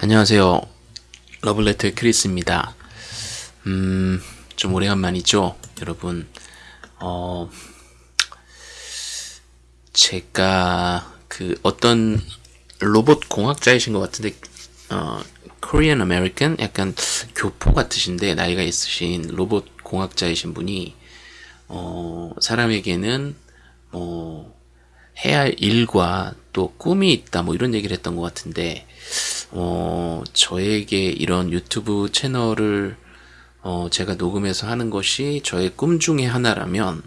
안녕하세요. 러블레터의 크리스입니다. 음, 좀 오래간만이죠, 여러분. 어, 제가 그 어떤 로봇 공학자이신 것 같은데, 어, Korean American? 약간 교포 같으신데, 나이가 있으신 로봇 공학자이신 분이, 어, 사람에게는, 뭐, 해야 할 일과 또 꿈이 있다, 뭐 이런 얘기를 했던 것 같은데, 어, 저에게 이런 유튜브 채널을 어, 제가 녹음해서 하는 것이 저의 꿈 중에 하나라면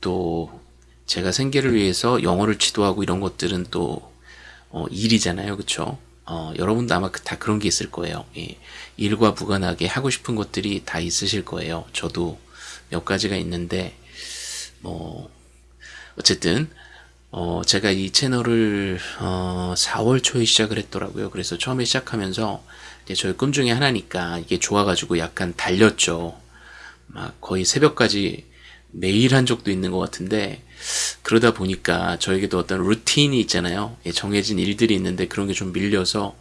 또 제가 생계를 위해서 영어를 지도하고 이런 것들은 또 어, 일이잖아요. 그쵸? 어, 여러분도 아마 그, 다 그런 게 있을 거예요. 예. 일과 무관하게 하고 싶은 것들이 다 있으실 거예요. 저도 몇 가지가 있는데 뭐 어쨌든 어, 제가 이 채널을 어, 4월 초에 시작을 했더라고요. 그래서 처음에 시작하면서 저의 꿈 중에 하나니까 이게 좋아가지고 약간 달렸죠. 막 거의 새벽까지 매일 한 적도 있는 것 같은데 그러다 보니까 저에게도 어떤 루틴이 있잖아요. 예, 정해진 일들이 있는데 그런 게 좀 밀려서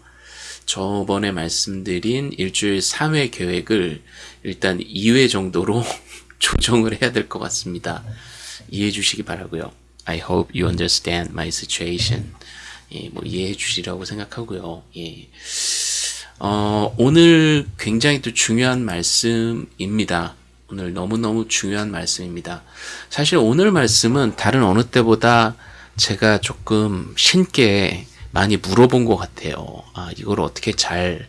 저번에 말씀드린 일주일 3회 계획을 일단 2회 정도로 조정을 해야 될 것 같습니다. 이해해 주시기 바라고요. I hope you understand my situation. 예, 뭐 이해해 주시라고 생각하고요. 예. 어, 오늘 굉장히 또 중요한 말씀입니다. 오늘 너무너무 중요한 말씀입니다. 사실 오늘 말씀은 다른 어느 때보다 제가 조금 신께 많이 물어본 것 같아요. 아, 이걸 어떻게 잘,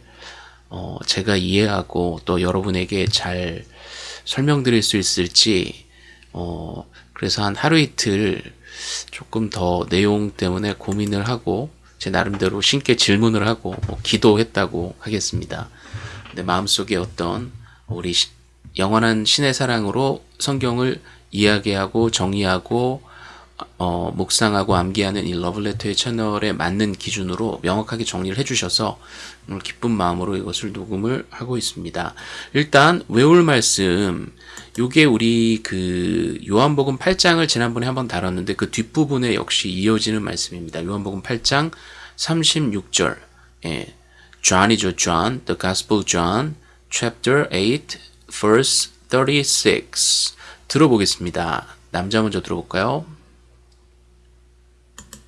어, 제가 이해하고 또 여러분에게 잘 설명드릴 수 있을지, 어, 그래서 한 하루 이틀 조금 더 내용 때문에 고민을 하고 제 나름대로 신께 질문을 하고 뭐 기도했다고 하겠습니다. 근데 마음속에 어떤 우리 영원한 신의 사랑으로 성경을 이야기하고 정의하고 어, 묵상하고 암기하는 이 러블레터의 채널에 맞는 기준으로 명확하게 정리를 해주셔서 오늘 기쁜 마음으로 이것을 녹음을 하고 있습니다. 일단 외울 말씀 요게 우리 그 요한복음 8장을 지난번에 한번 다뤘는데 그 뒷부분에 역시 이어지는 말씀입니다. 요한복음 8장 36절 예, John이죠, John, The Gospel John, Chapter 8, Verse 36 들어보겠습니다. 남자 먼저 들어볼까요?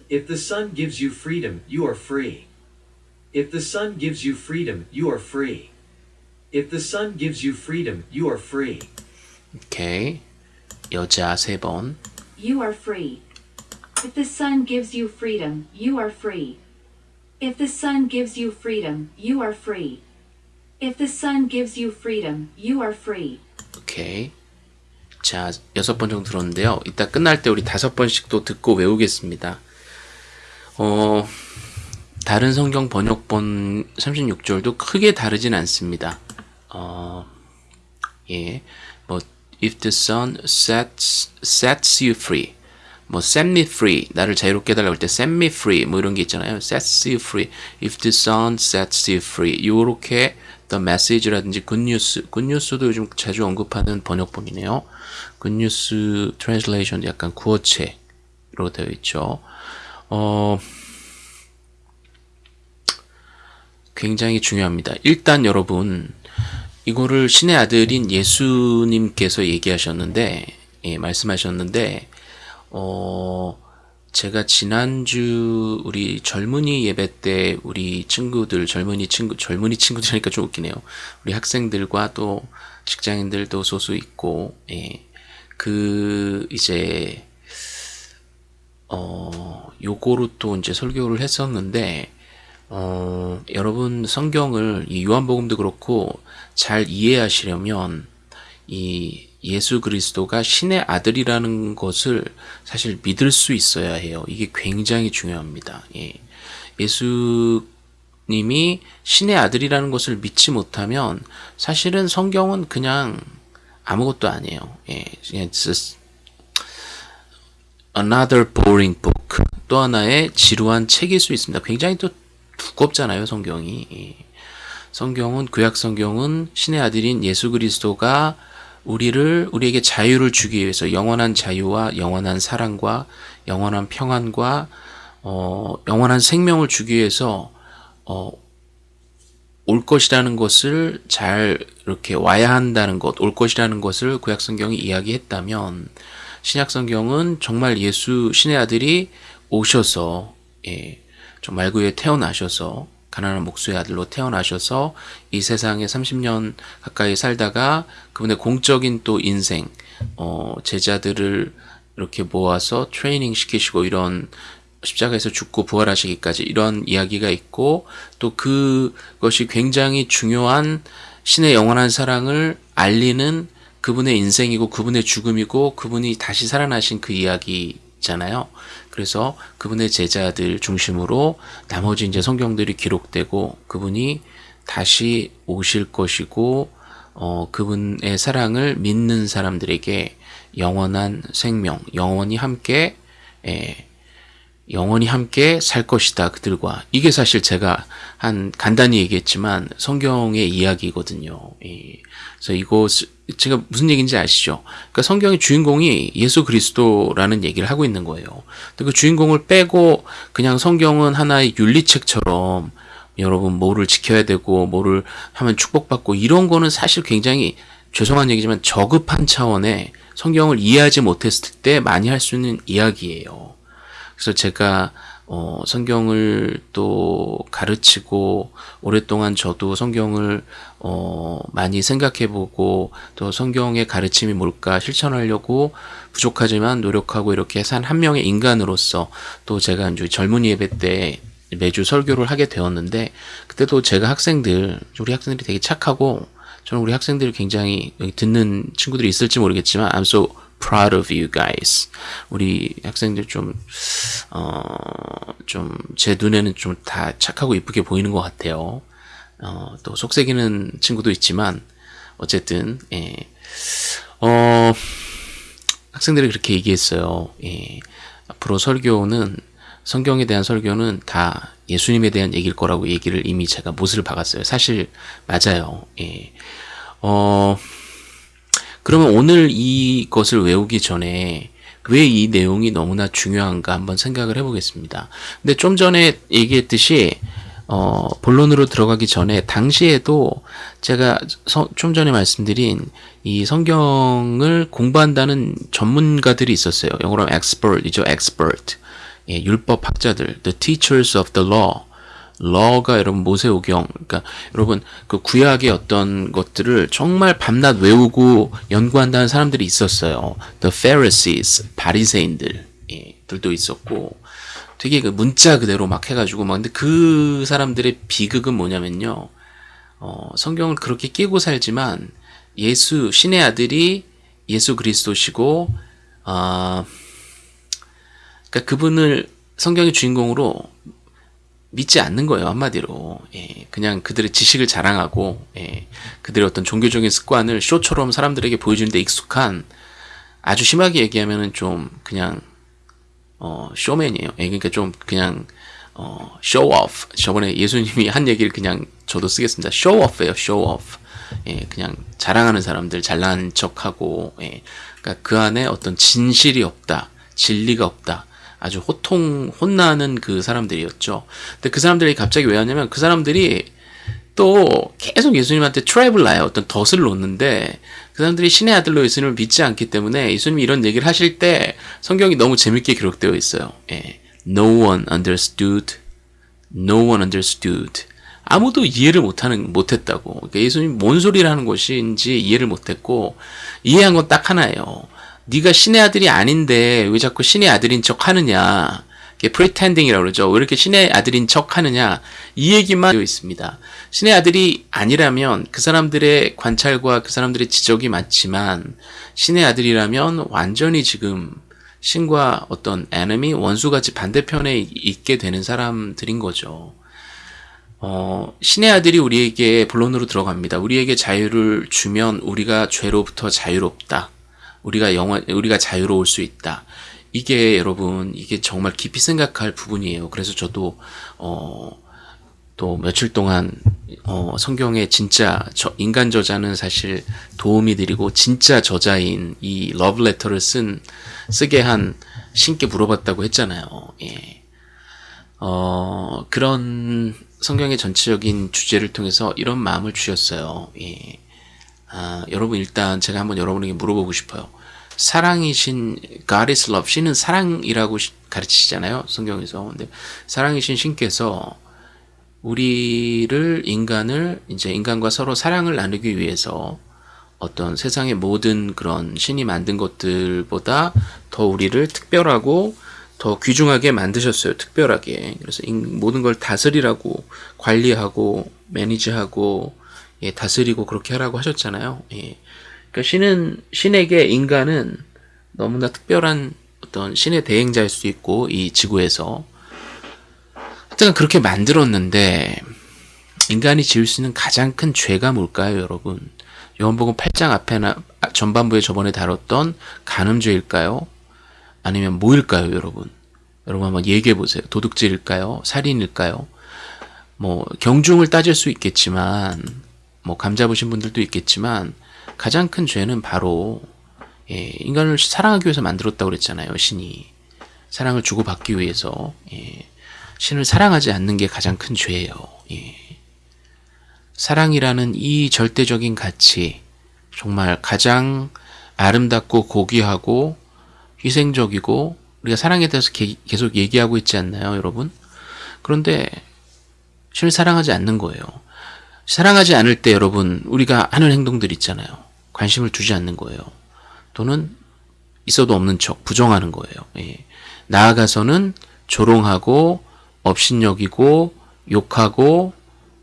If the Son gives you freedom, you are free. If the Son gives you freedom, you are free. If the Son gives you freedom, you are free. 오케이. 여자 세 번. You are free. If the Son gives you freedom, you are free. If the Son gives you freedom, you are free. If the Son gives you freedom, you are free. 오케이. 자, 여섯 번 정도 들었는데요. 이따 끝날 때 우리 다섯 번씩 또 듣고 외우겠습니다. 어, 다른 성경 번역본 36절도 크게 다르진 않습니다. 어, 예. 뭐, if the sun sets, sets you free. 뭐, set me free. 나를 자유롭게 해달라고 할 때, set me free. 뭐 이런 게 있잖아요. sets you free. if the sun sets you free. 요렇게 the message라든지 Good News. Good News도 요즘 자주 언급하는 번역본이네요. Good News Translation 약간 구어체로 되어 있죠. 어, 굉장히 중요합니다. 일단 여러분, 이거를 신의 아들인 예수님께서 얘기하셨는데, 예, 말씀하셨는데, 어, 제가 지난주 우리 젊은이 예배 때 우리 친구들, 젊은이 친구, 젊은이 친구들이니까 좀 웃기네요. 우리 학생들과 또 직장인들도 소수 있고, 예, 그, 이제, 어, 요거로 또 이제 설교를 했었는데, 어, 여러분 성경을 이 요한복음도 그렇고 잘 이해하시려면 이 예수 그리스도가 신의 아들이라는 것을 사실 믿을 수 있어야 해요. 이게 굉장히 중요합니다. 예. 예수님이 신의 아들이라는 것을 믿지 못하면 사실은 성경은 그냥 아무것도 아니에요. 예. It's another boring book. 또 하나의 지루한 책일 수 있습니다. 굉장히 또 두껍잖아요, 성경이. 성경은 구약 성경은 신의 아들인 예수 그리스도가 우리를 우리에게 자유를 주기 위해서 영원한 자유와 영원한 사랑과 영원한 평안과 어, 영원한 생명을 주기 위해서 어, 올 것이라는 것을 잘 이렇게 와야 한다는 것, 올 것이라는 것을 구약 성경이 이야기했다면 신약 성경은 정말 예수 신의 아들이 오셔서 예, 좀 말구에 태어나셔서 가난한 목수의 아들로 태어나셔서 이 세상에 30년 가까이 살다가 그분의 공적인 또 인생 어, 제자들을 이렇게 모아서 트레이닝 시키시고 이런 십자가에서 죽고 부활하시기까지 이런 이야기가 있고 또 그것이 굉장히 중요한 신의 영원한 사랑을 알리는 그분의 인생이고 그분의 죽음이고 그분이 다시 살아나신 그 이야기잖아요. 그래서 그분의 제자들 중심으로 나머지 이제 성경들이 기록되고 그분이 다시 오실 것이고 어, 그분의 사랑을 믿는 사람들에게 영원한 생명, 영원히 함께 예, 영원히 함께 살 것이다 그들과 이게 사실 제가 한 간단히 얘기했지만 성경의 이야기거든요. 예. 그래서 이거 제가 무슨 얘기인지 아시죠? 그러니까 성경의 주인공이 예수 그리스도라는 얘기를 하고 있는 거예요. 그 주인공을 빼고 그냥 성경은 하나의 윤리책처럼 여러분 뭐를 지켜야 되고 뭐를 하면 축복받고 이런 거는 사실 굉장히 죄송한 얘기지만 저급한 차원의 성경을 이해하지 못했을 때 많이 할 수 있는 이야기예요. 그래서 제가 어, 성경을 또 가르치고 오랫동안 저도 성경을 어, 많이 생각해보고 또 성경의 가르침이 뭘까 실천하려고 부족하지만 노력하고 이렇게 산 한 명의 인간으로서 또 제가 이제 젊은이 예배 때 매주 설교를 하게 되었는데 그때도 제가 학생들 우리 학생들이 되게 착하고 저는 우리 학생들이 굉장히 듣는 친구들이 있을지 모르겠지만 I'm so proud of you guys. 우리 학생들 좀, 어, 좀, 제 눈에는 좀 다 착하고 이쁘게 보이는 것 같아요. 어, 또 속색이는 친구도 있지만, 어쨌든, 예. 어, 학생들이 그렇게 얘기했어요. 예. 앞으로 설교는, 성경에 대한 설교는 다 예수님에 대한 얘기일 거라고 얘기를 이미 제가 못을 박았어요. 사실, 맞아요. 예. 어, 그러면 오늘 이것을 외우기 전에 왜 이 내용이 너무나 중요한가 한번 생각을 해보겠습니다. 근데 좀 전에 얘기했듯이 어, 본론으로 들어가기 전에 당시에도 제가 서, 좀 전에 말씀드린 이 성경을 공부한다는 전문가들이 있었어요. 영어로 expert이죠, expert. 예, 율법 학자들, the teachers of the law. 러가 여러분 모세오경 그러니까 여러분 그 구약의 어떤 것들을 정말 밤낮 외우고 연구한다는 사람들이 있었어요. The Pharisees 바리새인들 예, 들도 있었고 되게 그 문자 그대로 막 해가지고 막 근데 그 사람들의 비극은 뭐냐면요. 어, 성경을 그렇게 끼고 살지만 예수 신의 아들이 예수 그리스도시고 아 어, 그러니까 그분을 성경의 주인공으로 믿지 않는 거예요 한마디로. 예, 그냥 그들의 지식을 자랑하고 예, 그들의 어떤 종교적인 습관을 쇼처럼 사람들에게 보여주는데 익숙한 아주 심하게 얘기하면은 좀 그냥 어, 쇼맨이에요. 예, 그러니까 좀 그냥 어, 쇼오프 저번에 예수님이 한 얘기를 그냥 저도 쓰겠습니다. 쇼오프예요 쇼오프 예, 그냥 자랑하는 사람들 잘난 척하고 예, 그러니까 그 안에 어떤 진실이 없다 진리가 없다 아주 호통 혼나는 그 사람들이었죠. 근데 그 사람들이 갑자기 왜 하냐면 그 사람들이 또 계속 예수님한테 트랩을 놔요. 어떤 덫을 놓는데 그 사람들이 신의 아들로 예수님을 믿지 않기 때문에 예수님이 이런 얘기를 하실 때 성경이 너무 재밌게 기록되어 있어요. 예. No one understood. No one understood. 아무도 이해를 못하는 못했다고. 그러니까 예수님 뭔 소리를 하는 것인지 이해를 못했고 이해한 건 딱 하나예요. 네가 신의 아들이 아닌데 왜 자꾸 신의 아들인 척 하느냐. 이게 pretending이라고 그러죠. 왜 이렇게 신의 아들인 척 하느냐. 이 얘기만 되어 있습니다. 신의 아들이 아니라면 그 사람들의 관찰과 그 사람들의 지적이 맞지만 신의 아들이라면 완전히 지금 신과 어떤 enemy, 원수같이 반대편에 있게 되는 사람들인 거죠. 어, 신의 아들이 우리에게 본론으로 들어갑니다. 우리에게 자유를 주면 우리가 죄로부터 자유롭다. 우리가 영원 우리가 자유로울 수 있다. 이게 여러분 이게 정말 깊이 생각할 부분이에요. 그래서 저도 어, 또 며칠 동안 어, 성경의 진짜 저, 인간 저자는 사실 도움이 드리고 진짜 저자인 이 러브레터를 쓴 쓰게 한 신께 물어봤다고 했잖아요. 예. 어, 그런 성경의 전체적인 주제를 통해서 이런 마음을 주셨어요. 예. 아, 여러분 일단 제가 한번 여러분에게 물어보고 싶어요. 사랑이신 God is love. 신은 사랑이라고 시- 가르치시잖아요. 성경에서. 근데 사랑이신 신께서 우리를 인간을 이제 인간과 서로 사랑을 나누기 위해서 어떤 세상의 모든 그런 신이 만든 것들보다 더 우리를 특별하고 더 귀중하게 만드셨어요. 특별하게. 그래서 인- 모든 걸 다스리라고 관리하고 매니지하고 예, 다스리고 그렇게 하라고 하셨잖아요. 예. 그러니까 신은 신에게 인간은 너무나 특별한 어떤 신의 대행자일 수 있고 이 지구에서 하여튼 그렇게 만들었는데 인간이 지을 수 있는 가장 큰 죄가 뭘까요, 여러분? 요한복음 8장 앞에나 아, 전반부에 저번에 다뤘던 간음죄일까요? 아니면 뭐일까요, 여러분? 여러분 한번 얘기해 보세요. 도둑질일까요? 살인일까요? 뭐 경중을 따질 수 있겠지만 뭐 감 잡으신 분들도 있겠지만 가장 큰 죄는 바로 예, 인간을 사랑하기 위해서 만들었다고 그랬잖아요, 신이. 사랑을 주고받기 위해서 예, 신을 사랑하지 않는 게 가장 큰 죄예요. 예. 사랑이라는 이 절대적인 가치, 정말 가장 아름답고 고귀하고 희생적이고 우리가 사랑에 대해서 게- 계속 얘기하고 있지 않나요, 여러분? 그런데 신을 사랑하지 않는 거예요. 사랑하지 않을 때 여러분 우리가 하는 행동들 있잖아요. 관심을 두지 않는 거예요. 또는 있어도 없는 척 부정하는 거예요. 예. 나아가서는 조롱하고 업신여기고 욕하고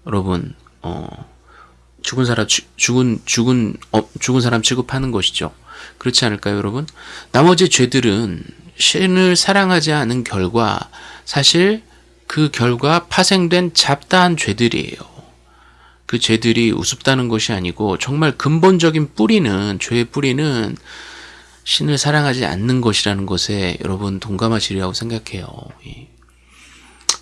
여러분 어, 죽은 사람 취- 죽은 죽은 어, 죽은 사람 취급하는 것이죠. 그렇지 않을까요, 여러분? 나머지 죄들은 신을 사랑하지 않은 결과 사실 그 결과 파생된 잡다한 죄들이에요. 그 죄들이 우습다는 것이 아니고 정말 근본적인 뿌리는 죄의 뿌리는 신을 사랑하지 않는 것이라는 것에 여러분 동감하시리라고 생각해요. 예.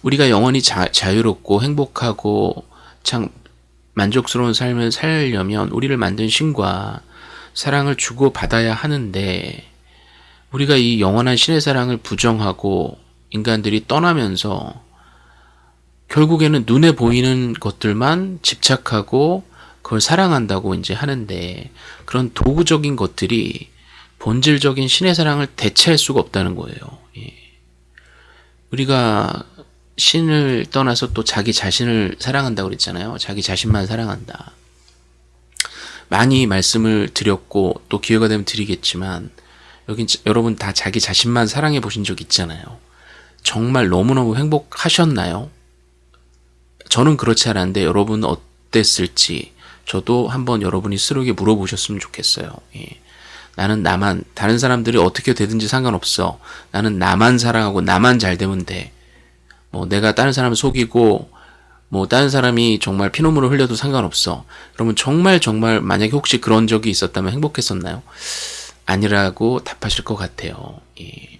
우리가 영원히 자, 자유롭고 행복하고 참 만족스러운 삶을 살려면 우리를 만든 신과 사랑을 주고 받아야 하는데 우리가 이 영원한 신의 사랑을 부정하고 인간들이 떠나면서 결국에는 눈에 보이는 것들만 집착하고 그걸 사랑한다고 이제 하는데 그런 도구적인 것들이 본질적인 신의 사랑을 대체할 수가 없다는 거예요. 예. 우리가 신을 떠나서 또 자기 자신을 사랑한다고 그랬잖아요. 자기 자신만 사랑한다. 많이 말씀을 드렸고 또 기회가 되면 드리겠지만 자- 여러분 다 자기 자신만 사랑해 보신 적 있잖아요. 정말 너무너무 행복하셨나요? 저는 그렇지 않았는데 여러분 어땠을지 저도 한번 여러분이 스스로에게 물어보셨으면 좋겠어요. 예. 나는 나만 다른 사람들이 어떻게 되든지 상관없어. 나는 나만 사랑하고 나만 잘 되면 돼. 뭐 내가 다른 사람 속이고 뭐 다른 사람이 정말 피눈물을 흘려도 상관없어. 그러면 정말 정말 만약에 혹시 그런 적이 있었다면 행복했었나요? 아니라고 답하실 것 같아요. 예.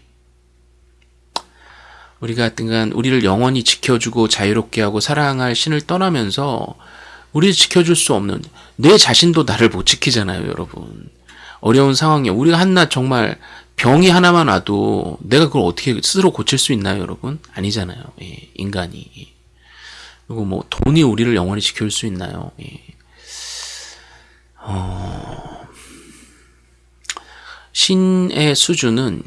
우리가 하여튼간 우리를 영원히 지켜주고 자유롭게 하고 사랑할 신을 떠나면서 우리를 지켜줄 수 없는 내 자신도 나를 못 지키잖아요, 여러분. 어려운 상황에 우리가 한낱 정말 병이 하나만 와도 내가 그걸 어떻게 스스로 고칠 수 있나요, 여러분? 아니잖아요. 예, 인간이. 그리고 뭐 돈이 우리를 영원히 지킬 수 있나요? 예. 어, 신의 수준은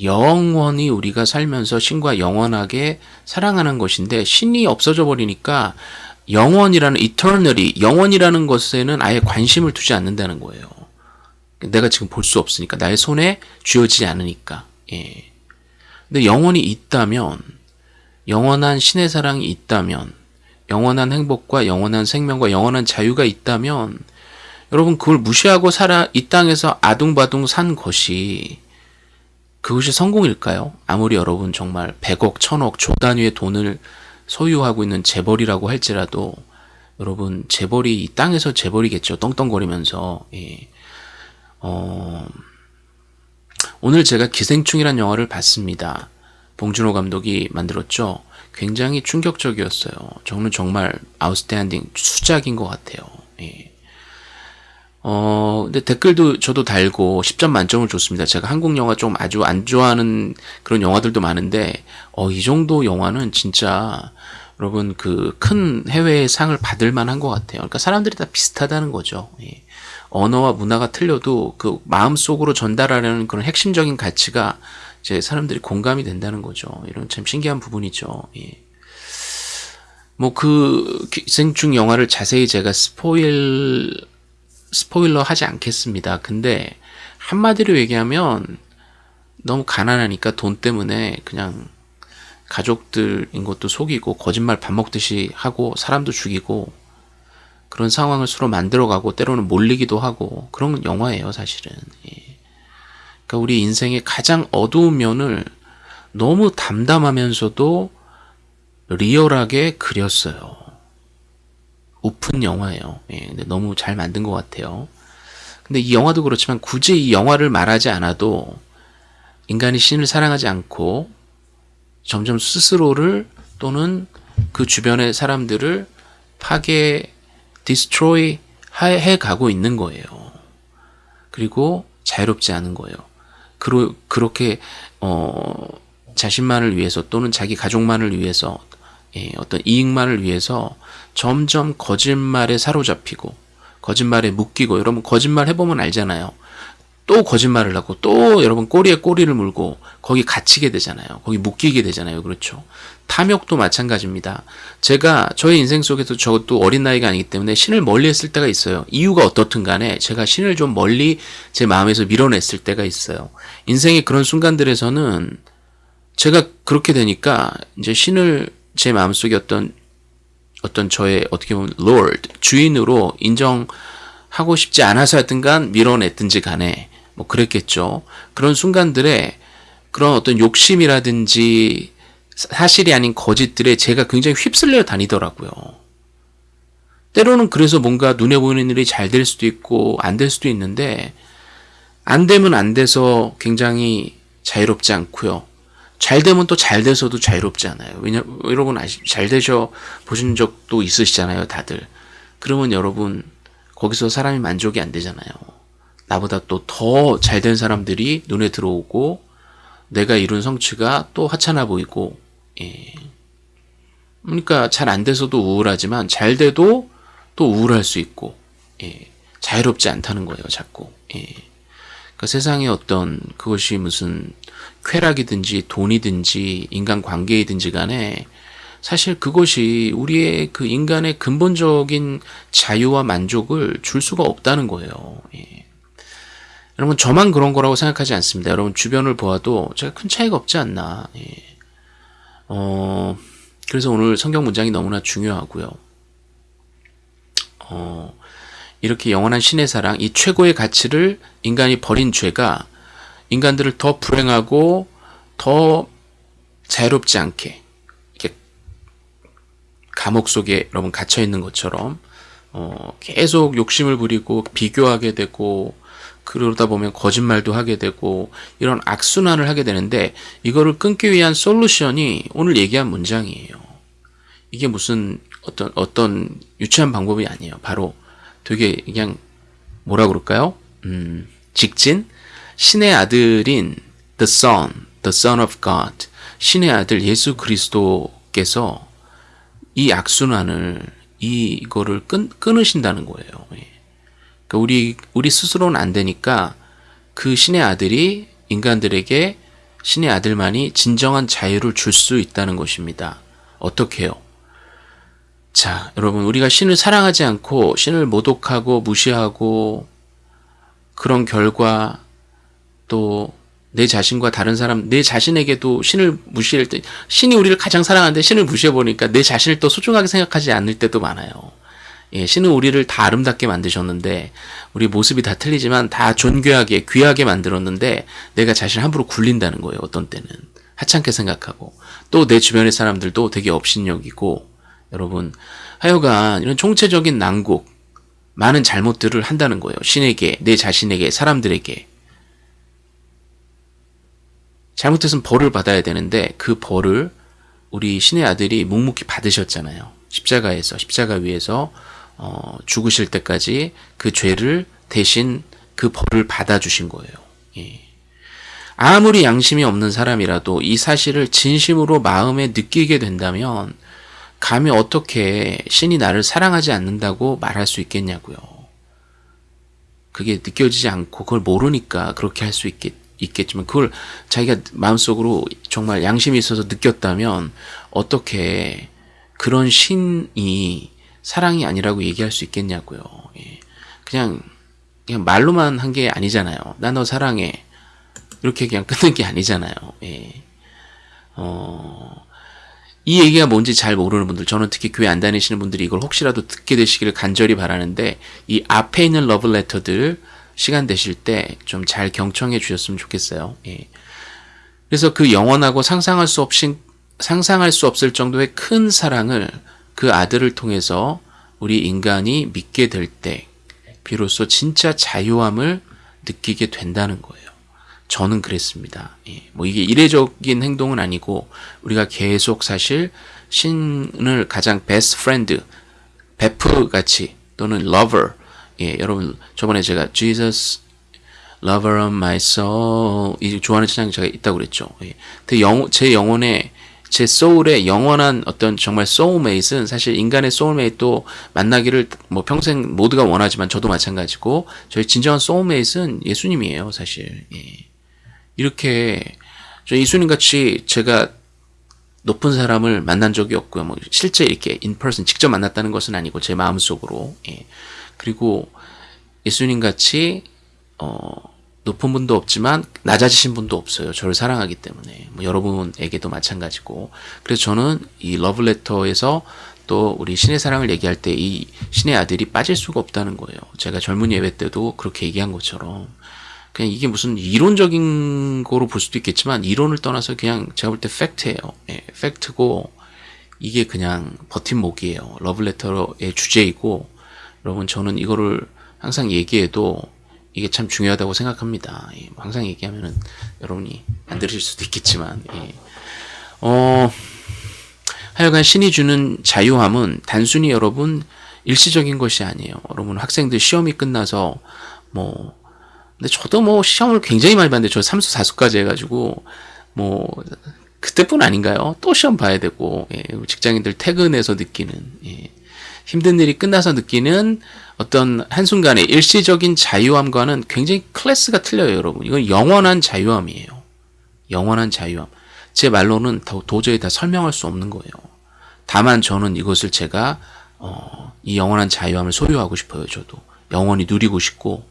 영원히 우리가 살면서 신과 영원하게 사랑하는 것인데 신이 없어져 버리니까 영원이라는 eternally 영원이라는 것에는 아예 관심을 두지 않는다는 거예요. 내가 지금 볼 수 없으니까 나의 손에 쥐어지지 않으니까. 예. 근데 영원이 있다면 영원한 신의 사랑이 있다면 영원한 행복과 영원한 생명과 영원한 자유가 있다면 여러분 그걸 무시하고 살아 이 땅에서 아둥바둥 산 것이 그것이 성공일까요? 아무리 여러분 정말 100억, 1000억, 조 단위의 돈을 소유하고 있는 재벌이라고 할지라도 여러분 재벌이 이 땅에서 재벌이겠죠. 떵떵거리면서 예. 어, 오늘 제가 기생충이란 영화를 봤습니다. 봉준호 감독이 만들었죠. 굉장히 충격적이었어요. 저는 정말 아웃스탠딩 수작인 것 같아요. 예. 어, 근데 댓글도 저도 달고 10점 만점을 줬습니다. 제가 한국 영화 좀 아주 안 좋아하는 그런 영화들도 많은데, 어, 이 정도 영화는 진짜 여러분 그 큰 해외의 상을 받을 만한 것 같아요. 그러니까 사람들이 다 비슷하다는 거죠. 예. 언어와 문화가 틀려도 그 마음속으로 전달하려는 그런 핵심적인 가치가 이제 사람들이 공감이 된다는 거죠. 이런 참 신기한 부분이죠. 예. 뭐그 기생충 영화를 자세히 제가 스포일 스포일러 하지 않겠습니다. 근데 한마디로 얘기하면 너무 가난하니까 돈 때문에 그냥 가족들인 것도 속이고 거짓말 밥 먹듯이 하고 사람도 죽이고 그런 상황을 서로 만들어가고 때로는 몰리기도 하고 그런 영화예요 사실은 예. 그러니까 우리 인생의 가장 어두운 면을 너무 담담하면서도 리얼하게 그렸어요 아픈 영화예요 예, 근데 너무 잘 만든 것 같아요 근데 이 영화도 그렇지만 굳이 이 영화를 말하지 않아도 인간이 신을 사랑하지 않고 점점 스스로를 또는 그 주변의 사람들을 파괴, destroy 해 가고 있는 거예요. 그리고 자유롭지 않은 거예요. 그러, 그렇게 어, 자신만을 위해서 또는 자기 가족만을 위해서 예, 어떤 이익만을 위해서 점점 거짓말에 사로잡히고 거짓말에 묶이고 여러분 거짓말 해보면 알잖아요. 또 거짓말을 하고 또 여러분 꼬리에 꼬리를 물고 거기 갇히게 되잖아요. 거기 묶이게 되잖아요. 그렇죠. 탐욕도 마찬가지입니다. 제가 저의 인생 속에서 저도 어린 나이가 아니기 때문에 신을 멀리 했을 때가 있어요. 이유가 어떻든 간에 제가 신을 좀 멀리 제 마음에서 밀어냈을 때가 있어요. 인생의 그런 순간들에서는 제가 그렇게 되니까 이제 신을 제 마음속에 어떤 어떤 저의 어떻게 보면 Lord 주인으로 인정하고 싶지 않아서였든 간 밀어냈든지 간에 뭐 그랬겠죠. 그런 순간들에 그런 어떤 욕심이라든지 사실이 아닌 거짓들에 제가 굉장히 휩쓸려 다니더라고요. 때로는 그래서 뭔가 눈에 보이는 일이 잘 될 수도 있고 안 될 수도 있는데 안 되면 안 돼서 굉장히 자유롭지 않고요. 잘 되면 또 잘 돼서도 자유롭지 않아요. 왜냐 여러분 아시 잘 되셔 보신 적도 있으시잖아요, 다들. 그러면 여러분 거기서 사람이 만족이 안 되잖아요. 나보다 또 더 잘 된 사람들이 눈에 들어오고 내가 이룬 성취가 또 하찮아 보이고 예. 그러니까 잘 안 돼서도 우울하지만 잘 돼도 또 우울할 수 있고 예. 자유롭지 않다는 거예요 자꾸 예. 그러니까 세상에 어떤 그것이 무슨 쾌락이든지 돈이든지 인간 관계이든지 간에 사실 그것이 우리의 그 인간의 근본적인 자유와 만족을 줄 수가 없다는 거예요. 예. 여러분 저만 그런 거라고 생각하지 않습니다. 여러분 주변을 보아도 제가 큰 차이가 없지 않나. 예. 어, 그래서 오늘 성경 문장이 너무나 중요하고요. 어, 이렇게 영원한 신의 사랑, 이 최고의 가치를 인간이 버린 죄가 인간들을 더 불행하고 더 자유롭지 않게 이렇게 감옥 속에 여러분 갇혀 있는 것처럼 어, 계속 욕심을 부리고 비교하게 되고 그러다 보면 거짓말도 하게 되고 이런 악순환을 하게 되는데 이거를 끊기 위한 솔루션이 오늘 얘기한 문장이에요. 이게 무슨 어떤 어떤 유치한 방법이 아니에요. 바로 되게 그냥 뭐라 그럴까요? 음, 직진 신의 아들인 the son, the son of God, 신의 아들 예수 그리스도께서 이 악순환을 이거를 끊, 끊으신다는 거예요. 예. 그러니까 우리 우리 스스로는 안 되니까 그 신의 아들이 인간들에게 신의 아들만이 진정한 자유를 줄 수 있다는 것입니다. 어떻게요? 자, 여러분 우리가 신을 사랑하지 않고 신을 모독하고 무시하고 그런 결과 또 내 자신과 다른 사람, 내 자신에게도 신을 무시할 때, 신이 우리를 가장 사랑하는데 신을 무시해보니까 내 자신을 또 소중하게 생각하지 않을 때도 많아요. 예, 신은 우리를 다 아름답게 만드셨는데, 우리 모습이 다 틀리지만 다 존귀하게, 귀하게 만들었는데, 내가 자신을 함부로 굴린다는 거예요, 어떤 때는. 하찮게 생각하고. 또 내 주변의 사람들도 되게 업신여기고, 여러분, 하여간 이런 총체적인 난국, 많은 잘못들을 한다는 거예요. 신에게, 내 자신에게, 사람들에게. 잘못했으면 벌을 받아야 되는데 그 벌을 우리 신의 아들이 묵묵히 받으셨잖아요. 십자가에서 십자가 위에서 어, 죽으실 때까지 그 죄를 대신 그 벌을 받아주신 거예요. 예. 아무리 양심이 없는 사람이라도 이 사실을 진심으로 마음에 느끼게 된다면 감히 어떻게 신이 나를 사랑하지 않는다고 말할 수 있겠냐고요. 그게 느껴지지 않고 그걸 모르니까 그렇게 할 수 있겠, 있겠지만 그걸 자기가 마음속으로 정말 양심이 있어서 느꼈다면 어떻게 그런 신이 사랑이 아니라고 얘기할 수 있겠냐고요. 예. 그냥 그냥 말로만 한 게 아니잖아요. 나 너 사랑해. 이렇게 그냥 끊는 게 아니잖아요. 예. 어, 이 얘기가 뭔지 잘 모르는 분들, 저는 특히 교회 안 다니시는 분들이 이걸 혹시라도 듣게 되시기를 간절히 바라는데, 이 앞에 있는 러브레터들 시간 되실 때 좀 잘 경청해 주셨으면 좋겠어요. 예. 그래서 그 영원하고 상상할 수 없이, 상상할 수 없을 정도의 큰 사랑을 그 아들을 통해서 우리 인간이 믿게 될 때, 비로소 진짜 자유함을 느끼게 된다는 거예요. 저는 그랬습니다. 예, 뭐 이게 이례적인 행동은 아니고 우리가 계속 사실 신을 가장 best friend, 베프 같이 또는 lover, 예, 여러분 저번에 제가 Jesus lover of my soul 이 좋아하는 찬양 제가 있다고 그랬죠. 예, 영, 제 영혼에 제 soul의 영원한 어떤 정말 soulmate는 사실 인간의 soulmate도 만나기를 뭐 평생 모두가 원하지만 저도 마찬가지고 저희 진정한 soulmate는 예수님이에요, 사실. 예. 이렇게 저 예수님 같이 제가 높은 사람을 만난 적이 없고요. 뭐 실제 이렇게 인퍼슨 직접 만났다는 것은 아니고 제 마음속으로 예. 그리고 예수님 같이 어 높은 분도 없지만 낮아지신 분도 없어요. 저를 사랑하기 때문에 뭐 여러분에게도 마찬가지고 그래서 저는 이 러브레터에서 또 우리 신의 사랑을 얘기할 때 이 신의 아들이 빠질 수가 없다는 거예요. 제가 젊은 예배 때도 그렇게 얘기한 것처럼 그냥 이게 무슨 이론적인 거로 볼 수도 있겠지만 이론을 떠나서 그냥 제가 볼 때 팩트예요. 예, 팩트고 이게 그냥 버팀목이에요. 러브레터의 주제이고 여러분 저는 이거를 항상 얘기해도 이게 참 중요하다고 생각합니다. 예, 항상 얘기하면은 여러분이 안 들으실 수도 있겠지만 예. 어 하여간 신이 주는 자유함은 단순히 여러분 일시적인 것이 아니에요. 여러분 학생들 시험이 끝나서 뭐 근데 저도 뭐 시험을 굉장히 많이 봤는데 저 3수 4수까지 해가지고 뭐 그때뿐 아닌가요? 또 시험 봐야 되고 예, 직장인들 퇴근해서 느끼는 예, 힘든 일이 끝나서 느끼는 어떤 한순간의 일시적인 자유함과는 굉장히 클래스가 틀려요 여러분. 이건 영원한 자유함이에요. 영원한 자유함. 제 말로는 도, 도저히 다 설명할 수 없는 거예요. 다만 저는 이것을 제가 어, 이 영원한 자유함을 소유하고 싶어요 저도. 영원히 누리고 싶고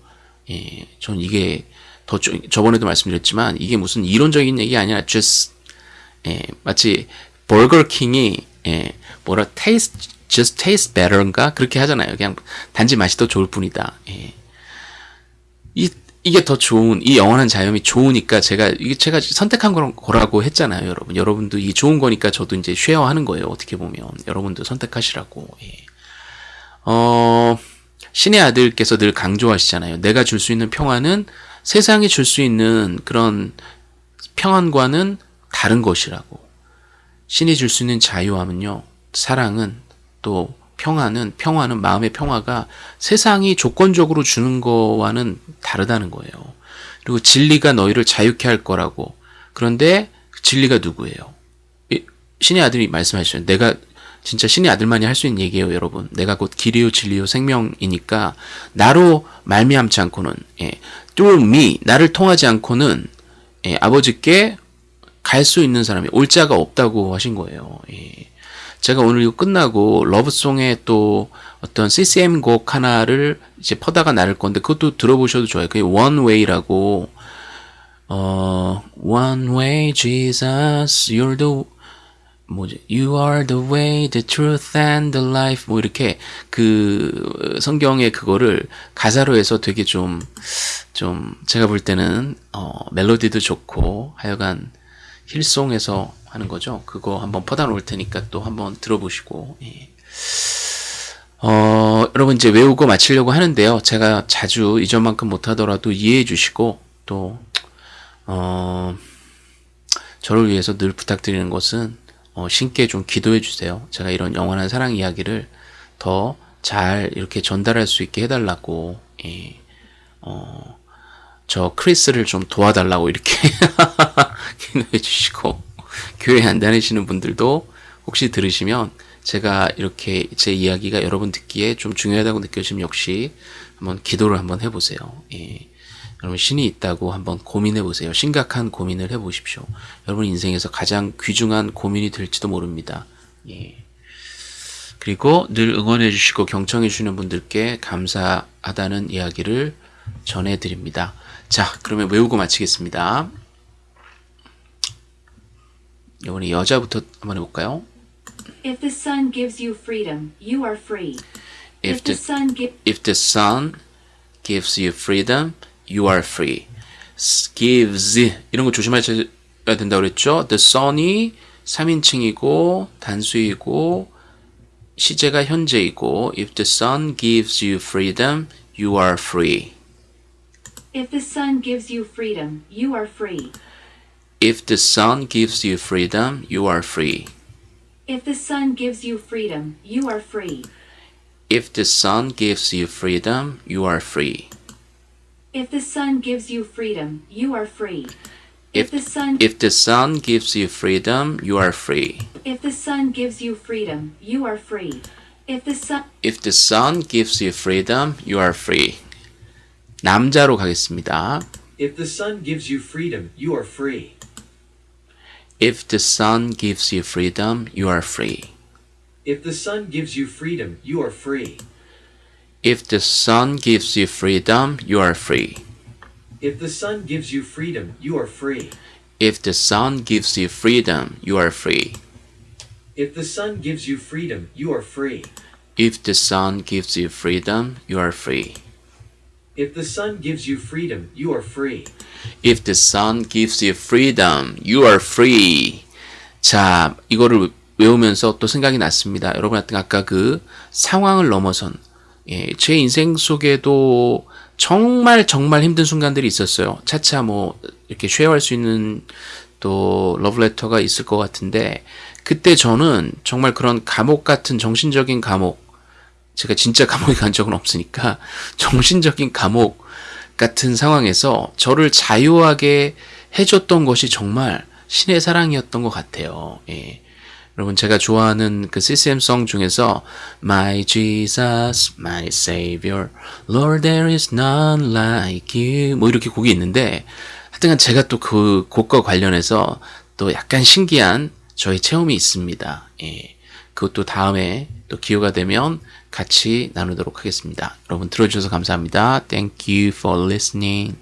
예, 전 이게 더 저번에도 말씀드렸지만 이게 무슨 이론적인 얘기 아니라 just 예, 마치 버거킹이 예, 뭐라 taste just taste better인가 그렇게 하잖아요. 그냥 단지 맛이 더 좋을 뿐이다. 예. 이 이게 더 좋은 이 영원한 자유이 좋으니까 제가 이게 제가 선택한 거라고 했잖아요, 여러분. 여러분도 이 좋은 거니까 저도 이제 쉐어하는 거예요. 어떻게 보면 여러분도 선택하시라고. 예. 어. 신의 아들께서 늘 강조하시잖아요. 내가 줄 수 있는 평안은 세상이 줄 수 있는 그런 평안과는 다른 것이라고. 신이 줄 수 있는 자유함은요, 사랑은 또 평안은, 평화는 마음의 평화가 세상이 조건적으로 주는 거와는 다르다는 거예요. 그리고 진리가 너희를 자유케 할 거라고. 그런데 진리가 누구예요? 신의 아들이 말씀하셨어요. 내가 진짜 신의 아들만이 할 수 있는 얘기예요, 여러분. 내가 곧 길이요 진리요 생명이니까 나로 말미암지 않고는 예, through me 나를 통하지 않고는 예, 아버지께 갈 수 있는 사람이 올 자가 없다고 하신 거예요. 예. 제가 오늘 이거 끝나고 러브송의 또 어떤 CCM 곡 하나를 이제 퍼다가 나를 건데 그것도 들어보셔도 좋아요. 그게 One Way라고 어 One Way Jesus You're the 뭐지? You are the way, the truth and the life. 뭐 이렇게 그 성경의 그거를 가사로 해서 되게 좀, 좀 제가 볼 때는 어, 멜로디도 좋고 하여간 힐송에서 하는 거죠. 그거 한번 퍼다 놓을 테니까 또 한번 들어보시고. 예. 어, 여러분 이제 외우고 마치려고 하는데요. 제가 자주 이전만큼 못하더라도 이해해 주시고 또 어, 저를 위해서 늘 부탁드리는 것은 어, 신께 좀 기도해 주세요. 제가 이런 영원한 사랑 이야기를 더 잘 이렇게 전달할 수 있게 해달라고 예, 어, 저 크리스를 좀 도와달라고 이렇게 기도해 주시고 교회 안 다니시는 분들도 혹시 들으시면 제가 이렇게 제 이야기가 여러분 듣기에 좀 중요하다고 느껴지면 역시 한번 기도를 한번 해보세요. 예. 여러분 신이 있다고 한번 고민해 보세요. 심각한 고민을 해 보십시오. 여러분 인생에서 가장 귀중한 고민이 될지도 모릅니다. 예. 그리고 늘 응원해 주시고 경청해 주시는 분들께 감사하다는 이야기를 전해 드립니다. 자, 그러면 외우고 마치겠습니다. 이번에 여자부터 한번 해볼까요? If the sun gives you freedom, you are free. If the sun if the sun gives you freedom, you are free. Gives 이런 거 조심하셔야 된다고 그랬죠? The sun이 3인칭이고 단수이고 시제가 현재이고 if the sun gives you freedom, you are free. if the sun gives you freedom, you are free. If the sun gives you freedom, you are free. If the sun gives you freedom, you are free. If the sun gives you freedom, you are free. If the sun gives you freedom, you are free. If the sun if the sun gives you freedom, you are free. if the sun gives you freedom, you are free. If the sun If the sun gives you freedom, you are free. 남자로 가겠습니다. If the sun gives you freedom, you are free. If the sun gives you freedom, you are free. If the sun gives you freedom, you are free. If the sun gives you freedom, you are free. If the sun gives you freedom, you are free. If the sun gives you freedom, you are free. If the sun gives you freedom, you are free. If the sun gives you freedom, you are free. If the sun gives you freedom, you are free. If the sun gives you freedom, you are free. 자, 이거를 외우면서 또 생각이 났습니다. 여러분한테 아까 그 상황을 넘어선 예, 제 인생 속에도 정말 정말 힘든 순간들이 있었어요. 차차 뭐 이렇게 쉐어할 수 있는 또 러브레터가 있을 것 같은데 그때 저는 정말 그런 감옥 같은 정신적인 감옥 제가 진짜 감옥에 간 적은 없으니까 정신적인 감옥 같은 상황에서 저를 자유하게 해줬던 것이 정말 신의 사랑이었던 것 같아요. 예. 여러분 제가 좋아하는 그 CCM송 중에서 My Jesus, My Savior, Lord there is none like you 뭐 이렇게 곡이 있는데 하여튼간 제가 또 그 곡과 관련해서 또 약간 신기한 저의 체험이 있습니다. 예. 그것도 다음에 또 기회가 되면 같이 나누도록 하겠습니다. 여러분 들어주셔서 감사합니다. Thank you for listening.